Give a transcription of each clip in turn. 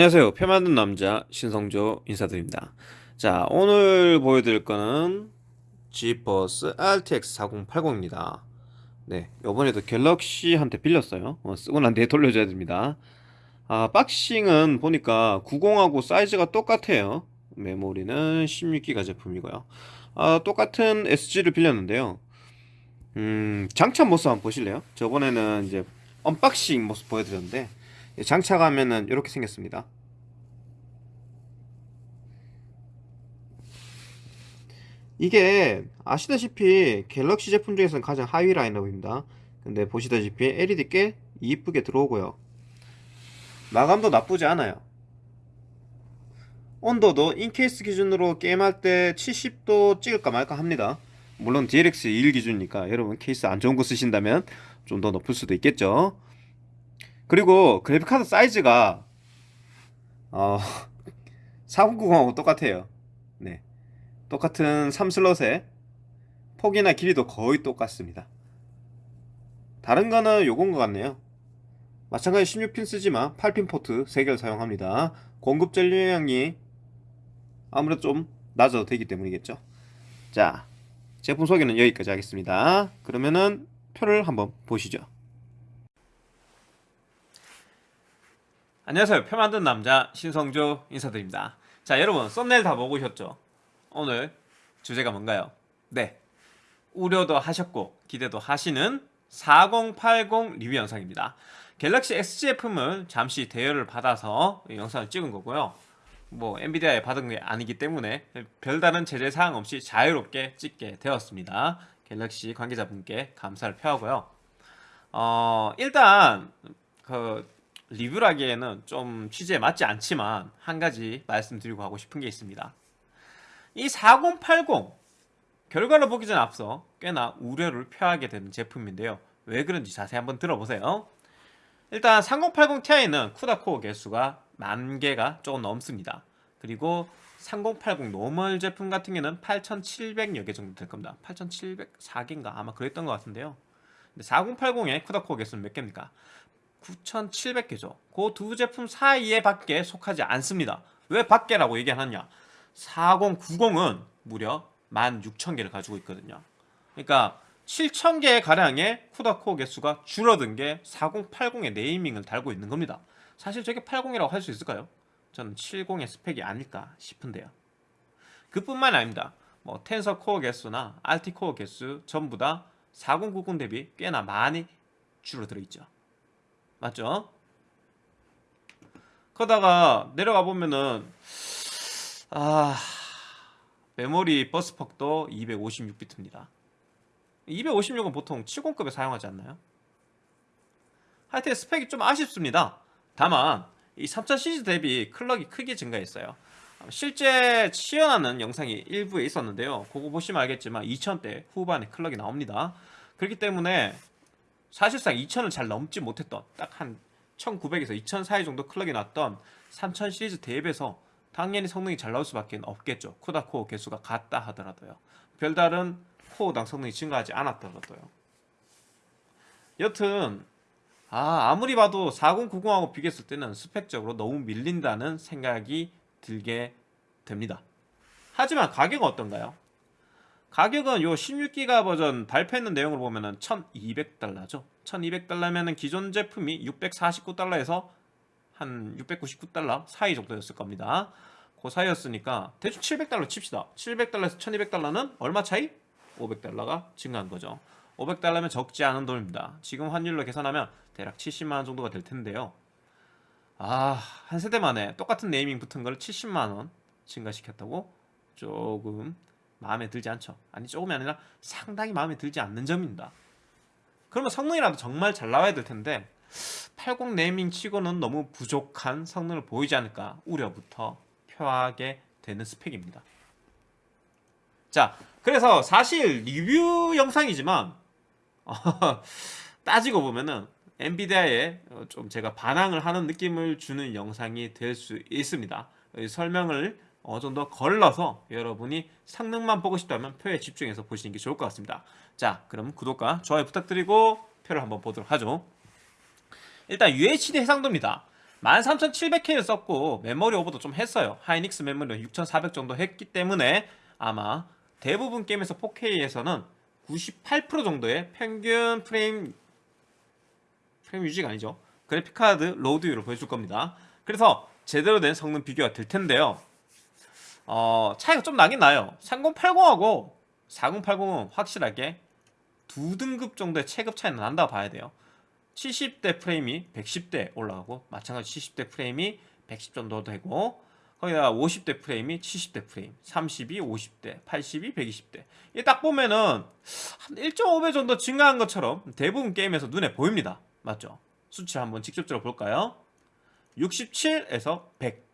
안녕하세요. 표 만든 남자 신성조 인사드립니다. 자 오늘 보여드릴 거는 지버스 RTX 4080입니다. 네 요번에도 갤럭시한테 빌렸어요. 어, 쓰고 난 뒤에 돌려줘야 됩니다. 아 박싱은 보니까 90하고 사이즈가 똑같아요. 메모리는 16기가 제품이고요. 아 똑같은 SG를 빌렸는데요. 음 장착 모습 한번 보실래요? 저번에는 이제 언박싱 모습 보여드렸는데 장착하면은 이렇게 생겼습니다 이게 아시다시피 갤럭시 제품 중에서는 가장 하위 라인업입니다. 근데 보시다시피 LED 꽤 이쁘게 들어오고요. 마감도 나쁘지 않아요. 온도도 in case 기준으로 게임할 때 70도 찍을까 말까 합니다. 물론 DLX 2일 기준이니까 여러분 케이스 안 좋은 거 쓰신다면 좀 더 높을 수도 있겠죠. 그리고 그래픽카드 사이즈가 어, 4090하고 똑같아요. 네 똑같은 3슬롯에 폭이나 길이도 거의 똑같습니다. 다른 거는 요건 것 같네요. 마찬가지 16핀 쓰지만 8핀 포트 3개를 사용합니다. 공급 전류량이 아무래도 좀 낮아도 되기 때문이겠죠. 자 제품 소개는 여기까지 하겠습니다. 그러면은 표를 한번 보시죠. 안녕하세요. 표 만든 남자 신성조 인사드립니다. 자 여러분 썸네일 다 보고 오셨죠 오늘 주제가 뭔가요? 네. 우려도 하셨고 기대도 하시는 4080 리뷰 영상입니다. 갤럭시 XGF을 잠시 대여를 받아서 영상을 찍은 거고요. 뭐 엔비디아에 받은 게 아니기 때문에 별다른 제재 사항 없이 자유롭게 찍게 되었습니다. 갤럭시 관계자분께 감사를 표하고요. 어 일단 그 리뷰라기에는 좀 취지에 맞지 않지만 한 가지 말씀드리고 하고 싶은 게 있습니다. 이 4080 결과를 보기 전 앞서 꽤나 우려를 표하게 되는 제품인데요. 왜 그런지 자세히 한번 들어보세요. 일단 3080 Ti는 CUDA 코어 개수가 만 개가 조금 넘습니다. 그리고 3080 normal 제품 같은 경우는 8700여 개 정도 될 겁니다. 8704개인가 아마 그랬던 것 같은데요. 4080의 CUDA 코어 개수는 몇 개입니까? 9,700개죠. 그 두 제품 사이에 밖에 속하지 않습니다. 왜 밖에라고 얘기하느냐? 4090은 무려 16,000개를 가지고 있거든요. 그러니까 7,000개 가량의 쿠다코어 개수가 줄어든 게 4080의 네이밍을 달고 있는 겁니다. 사실 저게 80이라고 할 수 있을까요? 저는 70의 스펙이 아닐까 싶은데요. 그뿐만 아닙니다. 뭐 텐서 코어 개수나 알티 코어 개수 전부 다 4090 대비 꽤나 많이 줄어들어 있죠. 맞죠? 그러다가 내려가 보면은 아. 메모리 버스퍽도 256비트입니다. 256은 보통 70급에 사용하지 않나요? 하여튼 스펙이 좀 아쉽습니다. 다만 이3000 시리즈 대비 클럭이 크게 증가했어요. 실제 시연하는 영상이 일부에 있었는데요. 그거 보시면 알겠지만 2000대 후반에 클럭이 나옵니다. 그렇기 때문에 사실상 2000을 잘 넘지 못했던 딱 한 1900에서 2000 사이 정도 클럭이 났던 3000 시리즈 대비해서 당연히 성능이 잘 나올 수밖에 없겠죠. 쿠다 코어 개수가 같다 하더라도요. 별다른 코어당 성능이 증가하지 않았더라도요. 여튼 아, 아무리 봐도 4090하고 비교했을 때는 스펙적으로 너무 밀린다는 생각이 들게 됩니다. 하지만 가격은 어떤가요? 가격은 요 16기가 버전 발표했는 내용을 보면 은 1200달러죠. 1200달러면은 기존 제품이 649달러에서 한 699달러 사이 정도였을 겁니다. 그 사이였으니까 대충 700달러 칩시다. 700달러에서 1200달러는 얼마 차이? 500달러가 증가한 거죠. 500달러면 적지 않은 돈입니다. 지금 환율로 계산하면 대략 70만원 정도가 될 텐데요. 아, 한 세대 만에 똑같은 네이밍 붙은 걸 70만원 증가시켰다고? 조금 마음에 들지 않죠. 아니 조금이 아니라 상당히 마음에 들지 않는 점입니다. 그러면 성능이라도 정말 잘 나와야 될 텐데 80 네이밍 치고는 너무 부족한 성능을 보이지 않을까 우려부터 표하게 되는 스펙입니다. 자 그래서 사실 리뷰 영상이지만 어, 따지고 보면은 엔비디아에 좀 제가 반항을 하는 느낌을 주는 영상이 될 수 있습니다. 설명을 어느 정도 걸러서 여러분이 성능만 보고 싶다면 표에 집중해서 보시는 게 좋을 것 같습니다. 자 그럼 구독과 좋아요 부탁드리고 표를 한번 보도록 하죠 일단 UHD 해상도입니다. 13700K를 썼고 메모리 오버도 좀 했어요. 하이닉스 메모리 6400 정도 했기 때문에 아마 대부분 게임에서 4K에서는 98% 정도의 평균 프레임 프레임 유지가 아니죠. 그래픽카드 load율을 보여줄 겁니다. 그래서 제대로 된 성능 비교가 될 텐데요. 어, 차이가 좀 나긴 나요. 3080하고 4080은 확실하게 두 등급 정도의 체급 차이는 난다고 봐야 돼요 70대 프레임이 110대 올라가고 마찬가지 70대 프레임이 110 정도 되고 거기다가 50대 프레임이 70대 프레임 30이 50대 80이 120대 이게 딱 보면은 한 1.5배 정도 증가한 것처럼 대부분 게임에서 눈에 보입니다 맞죠? 수치를 한번 직접적으로 볼까요? 67에서 100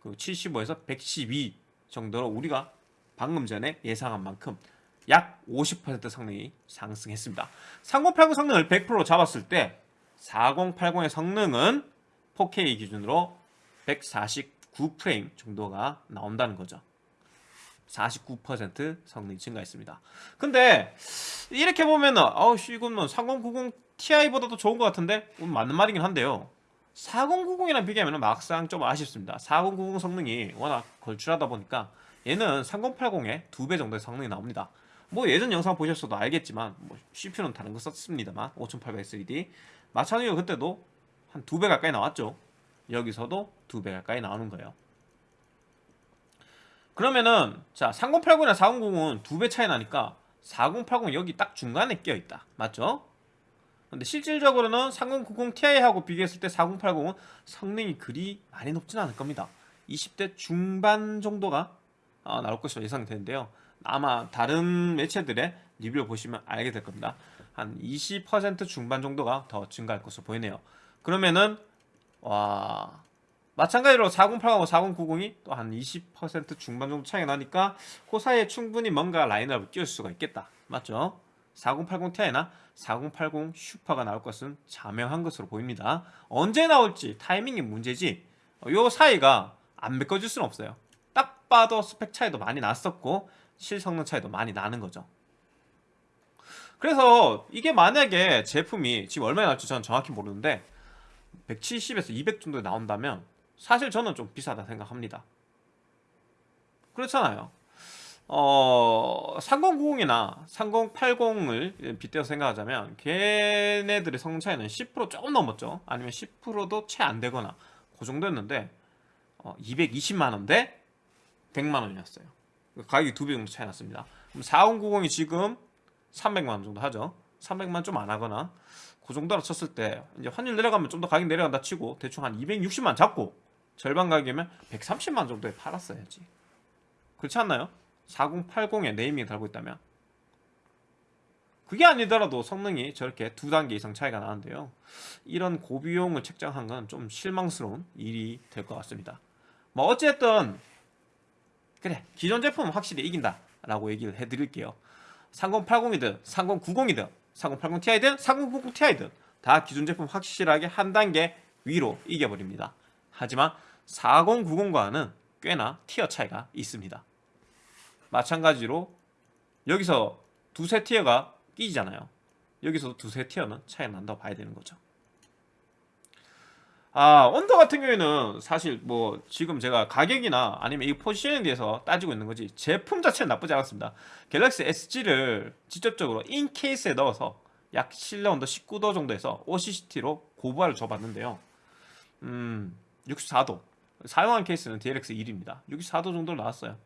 그리고 75에서 112 정도로 우리가 방금 전에 예상한 만큼 약 50% 성능이 상승했습니다. 3080 성능을 100% 잡았을 때 4080의 성능은 4K 기준으로 149프레임 정도가 나온다는 거죠. 49% 성능이 증가했습니다. 근데 이렇게 보면은 아우씨 이건 뭐 3090 Ti보다도 좋은 것 같은데 음, 맞는 말이긴 한데요. 4090이랑 비교하면 막상 좀 아쉽습니다. 4090 성능이 워낙 걸출하다 보니까 얘는 3080의 2배 정도의 성능이 나옵니다. 뭐 예전 영상 보셨어도 알겠지만 뭐 CPU는 다른 거 썼습니다만 5800 3D 마찬가지로 그때도 한 2배 가까이 나왔죠. 여기서도 2배 가까이 나오는 거예요. 그러면은 자 3080이나 4090은 2배 차이 나니까 4080 여기 딱 중간에 끼어 있다. 맞죠? 근데 실질적으로는 3090 Ti하고 비교했을 때 4080은 성능이 그리 많이 높지는 않을 겁니다. 20대 중반 정도가 어, 나올 것으로 예상되는데요. 아마 다른 매체들의 리뷰를 보시면 알게 될 겁니다. 한 20% 중반 정도가 더 증가할 것으로 보이네요. 그러면은 와 마찬가지로 4080하고 4090이 또 한 20% 중반 정도 차이가 나니까 그 사이에 충분히 뭔가 라인업을 끼울 수가 있겠다. 맞죠? 4080 Ti나 4080 슈퍼가 나올 것은 자명한 것으로 보입니다. 언제 나올지 타이밍이 문제지 요 사이가 안 메꿔질 수는 없어요. 딱 봐도 스펙 차이도 많이 났었고 실성능 차이도 많이 나는 거죠. 그래서 이게 만약에 제품이 지금 얼마나 나올지 저는 정확히 모르는데 170에서 200 정도에 나온다면 사실 저는 좀 비싸다 생각합니다. 그렇잖아요. 어, 3090이나 3080을 빗대어 생각하자면 걔네들의 성능 차이는 10% 조금 넘었죠. 아니면 10%도 채 안 되거나 그 정도였는데 어, 220만원 대 100만원이었어요. 가격이 두 배 정도 차이 났습니다. 그럼 4090이 지금 300만원 정도 하죠. 300만 좀 안 하거나 그 정도로 쳤을 때 이제 환율 내려가면 좀 더 가격 내려간다 치고 대충 한 260만 잡고 절반 가격이면 130만 정도에 팔았어야지. 그렇지 않나요? 4080에 네이밍 달고 있다면 그게 아니더라도 성능이 저렇게 두 단계 이상 차이가 나는데요 이런 고비용을 책정한 건 좀 실망스러운 일이 될 것 같습니다 뭐 어쨌든 그래 기존 제품은 확실히 이긴다 라고 얘기를 해드릴게요. 3080이든 3090이든 3080 Ti든 3090 Ti든 다 기존 제품 확실하게 한 단계 위로 이겨버립니다. 하지만 4090과는 꽤나 tier 차이가 있습니다. 마찬가지로 여기서 두세 tier가 끼잖아요. 여기서도 두세 tier는 차이가 난다고 봐야 되는 거죠 아 언더 같은 경우에는 사실 뭐 지금 제가 가격이나 아니면 이 포지션에 대해서 따지고 있는 거지 제품 자체는 나쁘지 않았습니다. 갤럭시 SG를 직접적으로 인 케이스에 넣어서 약 실내 온도 19도 정도에서 OCCT로 고부하를 줘봤는데요. 음 64도. 사용한 케이스는 DLX 1입니다. 64도 정도 나왔어요.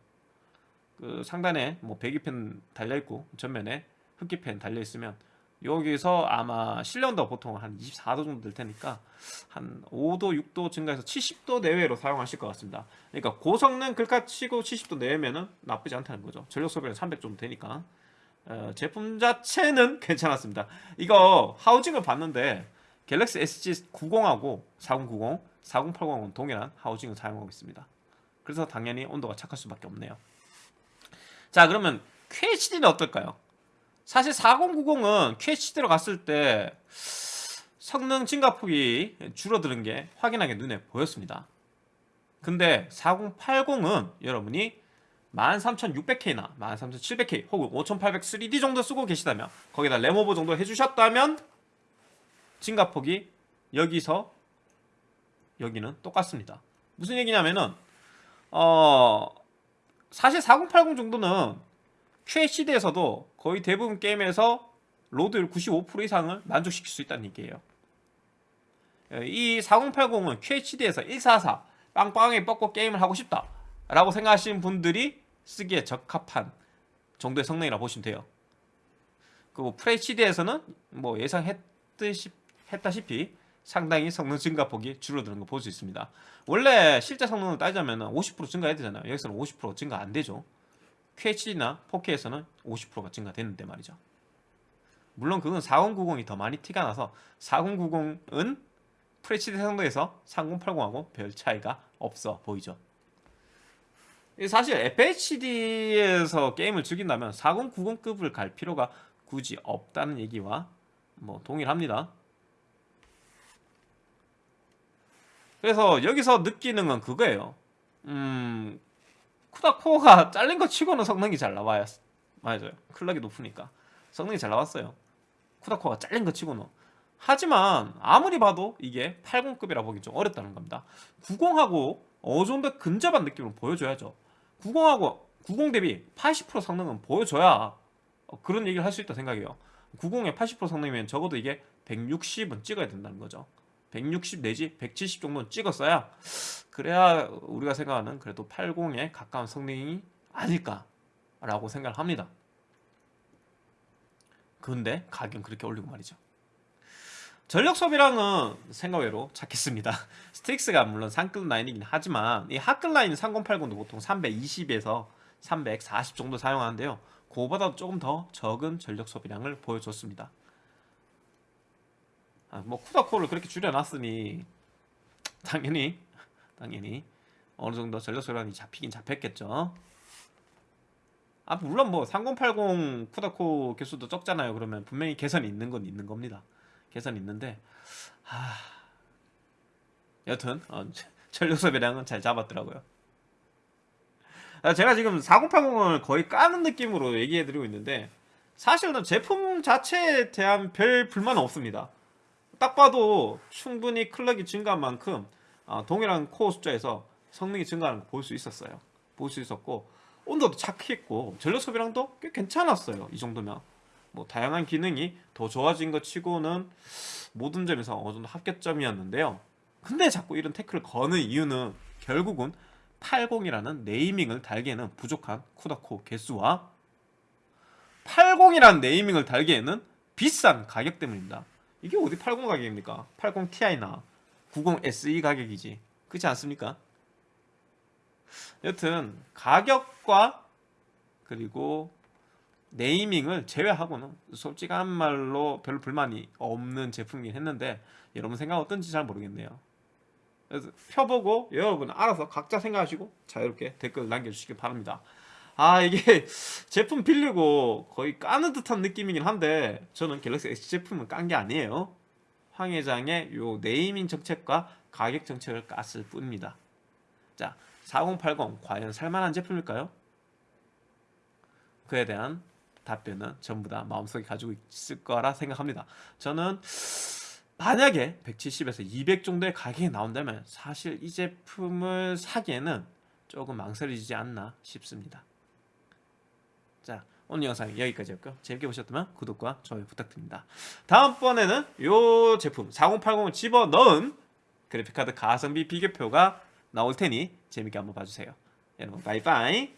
그 상단에 뭐 배기팬 달려있고 전면에 흡기팬 달려있으면 여기서 아마 실내 온도가 보통 한 24도 정도 될 테니까 한 5도 6도 증가해서 70도 내외로 사용하실 것 같습니다. 그러니까 고성능 글카 치고 70도 내외면은 나쁘지 않다는 거죠. 전력 소비는 300 정도 되니까. 어, 제품 자체는 괜찮았습니다. 이거 하우징을 봤는데 갤럭시 SG90하고 4090, 4080은 동일한 하우징을 사용하고 있습니다. 그래서 당연히 온도가 착할 수밖에 없네요. 자 그러면 QHD는 어떨까요? 사실 4090은 QHD로 갔을 때 성능 증가폭이 줄어드는 게 확연하게 눈에 보였습니다 근데 4080은 여러분이 13600K나 13700K 혹은 5800 3D 정도 쓰고 계시다면 거기다 램오버 정도 해주셨다면 증가폭이 여기서 여기는 똑같습니다. 무슨 얘기냐면은 어 사실 4080 정도는 QHD에서도 거의 대부분 게임에서 로드율 95% 이상을 만족시킬 수 있다는 얘기예요. 이 4080은 QHD에서 144 빵빵하게 뻗고 게임을 하고 싶다 라고 생각하시는 분들이 쓰기에 적합한 정도의 성능이라고 보시면 돼요. 그리고 FHD에서는 뭐 예상했듯이 했다시피 상당히 성능 증가폭이 줄어드는 거 볼 수 있습니다. 원래 실제 성능을 따지자면 50% 증가해야 되잖아요. 여기서는 50% 증가 안 되죠. QHD나 4K에서는 50%가 증가되는데 말이죠. 물론 그건 4090이 더 많이 티가 나서 4090은 FHD 성능에서 3080하고 별 차이가 없어 보이죠. 사실 FHD에서 게임을 즐긴다면 4090급을 갈 필요가 굳이 없다는 얘기와 뭐 동일합니다. 그래서 여기서 느끼는 건 그거예요. 음, 쿠다코어가 잘린 거 치고는 성능이 잘 나와요. 맞아요. 클럭이 높으니까 성능이 잘 나왔어요. 쿠다코어가 잘린 거 치고는. 하지만 아무리 봐도 이게 80급이라 보기 좀 어렵다는 겁니다. 90하고 어느 정도 근접한 느낌을 보여줘야죠. 90하고 90 대비 80% 성능은 보여줘야 그런 얘기를 할 수 있다 생각해요. 90에 80% 성능이면 적어도 이게 160은 찍어야 된다는 거죠. 160 내지 170 정도는 찍었어야 그래야 우리가 생각하는 그래도 80에 가까운 성능이 아닐까라고 생각을 합니다. 근데 가격 그렇게 올리고 말이죠. 전력 소비량은 생각외로 작겠습니다. 스틱스가 물론 상급 라인이긴 하지만 이 하급 라인 3080도 보통 320에서 340 정도 사용하는데요. 그거보다 조금 더 적은 전력 소비량을 보여줬습니다. 아, 뭐 쿠다코를 그렇게 줄여놨으니 당연히 당연히 어느 정도 전력 소비량이 잡히긴 잡혔겠죠. 아 물론 뭐 3080 쿠다코 개수도 적잖아요. 그러면 분명히 개선이 있는 건 있는 겁니다. 개선이 있는데 하... 여튼 어, 전력 소비량은 잘 잡았더라고요. 아, 제가 지금 4080을 거의 까는 느낌으로 얘기해드리고 있는데 사실은 제품 자체에 대한 별 불만은 없습니다. 딱 봐도 충분히 클럭이 증가한 만큼 어, 동일한 코어 숫자에서 성능이 증가하는 걸 볼 수 있었어요. 볼 수 있었고 온도도 착했고 전력 소비량도 꽤 괜찮았어요. 이 정도면 뭐 다양한 기능이 더 좋아진 것 치고는 모든 점에서 어느 정도 합격점이었는데요. 근데 자꾸 이런 태클을 거는 이유는 결국은 80이라는 네이밍을 달기에는 부족한 쿠다코 개수와 80이라는 네이밍을 달기에는 비싼 가격 때문입니다. 이게 어디 80 가격입니까? 80 Ti나 90 SE 가격이지. 그렇지 않습니까? 여튼 가격과 그리고 네이밍을 제외하고는 솔직한 말로 별로 불만이 없는 제품이긴 했는데 여러분 생각 어떤지 잘 모르겠네요. 그래서 펴보고 여러분 알아서 각자 생각하시고 자유롭게 댓글 남겨주시기 바랍니다. 아 이게 제품 빌리고 거의 까는 듯한 느낌이긴 한데 저는 갤럭시 S 제품은 깐 게 아니에요. 황 회장의 요 네이밍 정책과 가격 정책을 깠을 뿐입니다. 자, 4080 과연 살만한 제품일까요? 그에 대한 답변은 전부 다 마음속에 가지고 있을 거라 생각합니다. 저는 만약에 170에서 200 정도의 가격이 나온다면 사실 이 제품을 사기에는 조금 망설이지 않나 싶습니다. 자 오늘 영상 여기까지였고요. 재밌게 보셨다면 구독과 좋아요 부탁드립니다. 다음번에는 이 제품 4080을 집어넣은 그래픽카드 가성비 비교표가 나올 테니 재밌게 한번 봐주세요. 여러분 바이바이